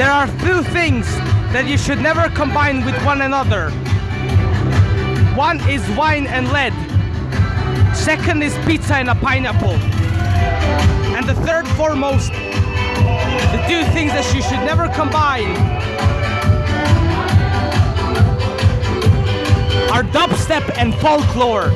There are two things that you should never combine with one another. One is wine and lead. Second is pizza and a pineapple. And the third foremost, the two things that you should never combine are dubstep and folklore.